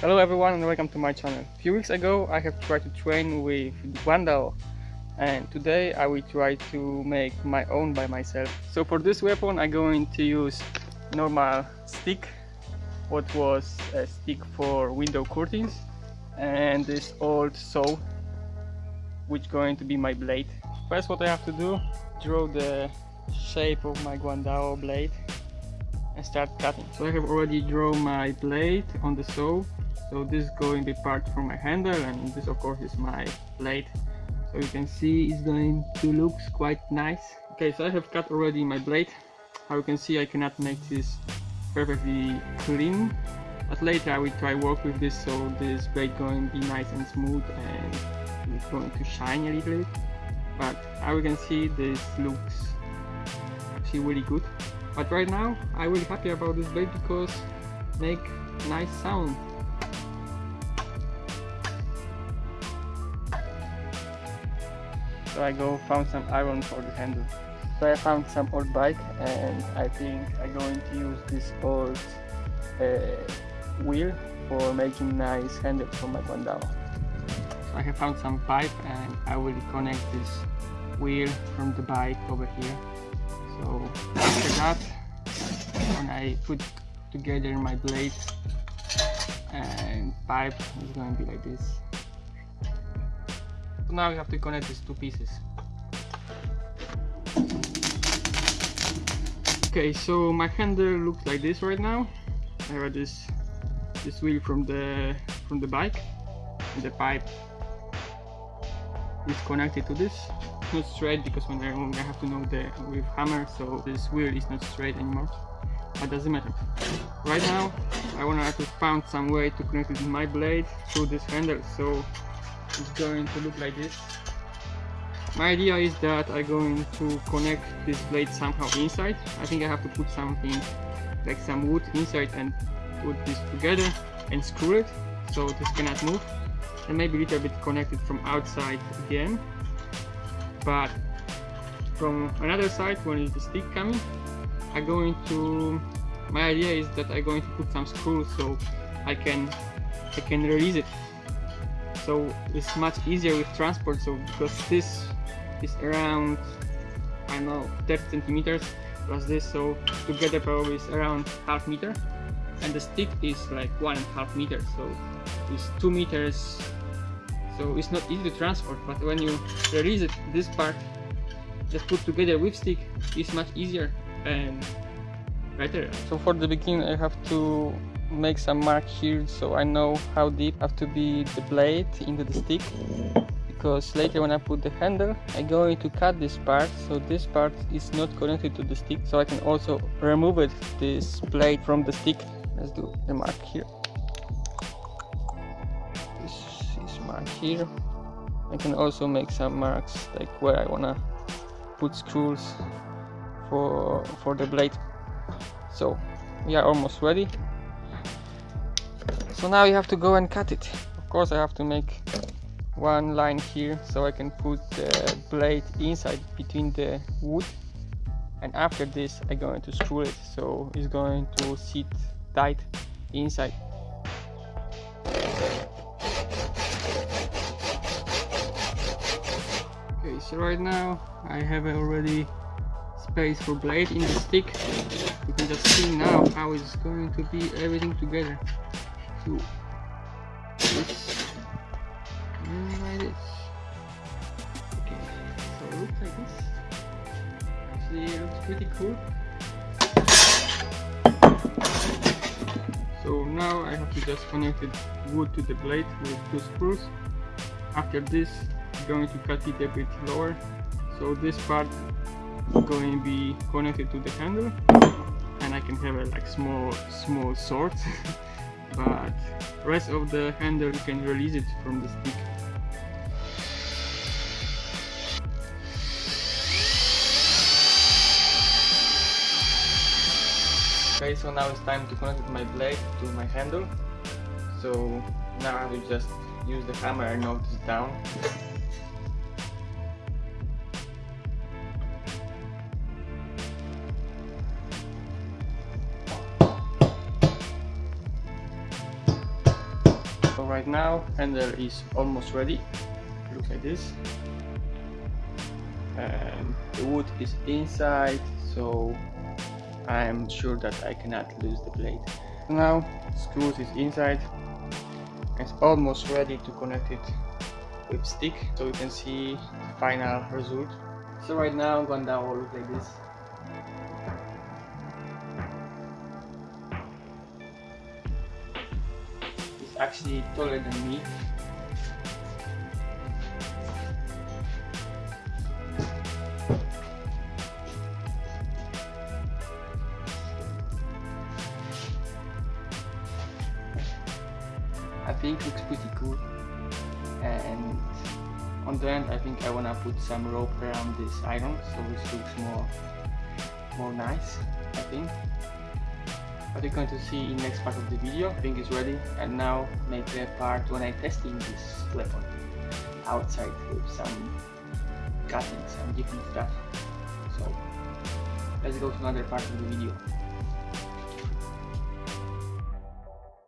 Hello everyone and welcome to my channel. A few weeks ago I have tried to train with Guandao and today I will try to make my own by myself. So for this weapon I'm going to use normal stick, what was a stick for window curtains and this old saw which going to be my blade. First what I have to do, draw the shape of my Guandao blade and start cutting. So I have already drawn my blade on the saw so this is going to be part for my handle and this of course is my blade so you can see it's going to look quite nice. Okay so I have cut already my blade. How you can see I cannot make this perfectly clean. But later I will try work with this so this blade going to be nice and smooth and it's going to shine a little bit. But how you can see this looks actually really good. But right now I'm really happy about this blade because make nice sound so I go found some iron for the handle. So I found some old bike and I think I'm going to use this old uh, wheel for making nice handle for my Guandao. So I have found some pipe and I will connect this wheel from the bike over here. So after that, when I put together my blade and pipe, it's going to be like this. Now we have to connect these two pieces. Okay, so my handle looks like this right now. I have this this wheel from the from the bike. And the pipe is connected to this. not straight because when I, I have to know the with hammer, so this wheel is not straight anymore. But doesn't matter. Right now, I wanna to find some way to connect it my blade through this handle. So is going to look like this. My idea is that I'm going to connect this blade somehow inside. I think I have to put something like some wood inside and put this together and screw it so this cannot move and maybe a little bit connected from outside again. But from another side when is the stick coming I'm going to my idea is that I'm going to put some screws so I can I can release it so it's much easier with transport so because this is around I know 30 centimeters plus this so together probably is around half meter. And the stick is like one and a half meter so it's two meters. So it's not easy to transport but when you release it this part just put together with stick is much easier and better. So for the beginning I have to make some mark here so I know how deep have to be the blade into the stick because later when I put the handle I'm going to cut this part so this part is not connected to the stick so I can also remove it this blade from the stick. Let's do the mark here. This is mark here. I can also make some marks like where I wanna put screws for for the blade. So we are almost ready so now you have to go and cut it. Of course I have to make one line here so I can put the blade inside between the wood. And after this I'm going to screw it. So it's going to sit tight inside. Okay so right now I have already space for blade in the stick. You can just see now how it's going to be everything together and like this. Okay, so it looks like this. Actually, it looks pretty cool. So now I have to just connect the wood to the blade with two screws. After this, I'm going to cut it a bit lower. So this part is going to be connected to the handle and I can have a like small small sword but rest of the handle you can release it from the stick. Okay so now it's time to connect my blade to my handle. So now I will just use the hammer and knock this down right now handle is almost ready. Look like this. And the wood is inside so I'm sure that I cannot lose the blade. Now screws is inside. It's almost ready to connect it with stick so you can see the final result. So right now Guandao will look like this actually taller than me. I think looks pretty cool. And on the end I think I wanna put some rope around this iron so it looks more more nice I think what you're going to see in next part of the video think is ready. And now make the part when I testing this weapon outside with some cutting some different stuff. So let's go to another part of the video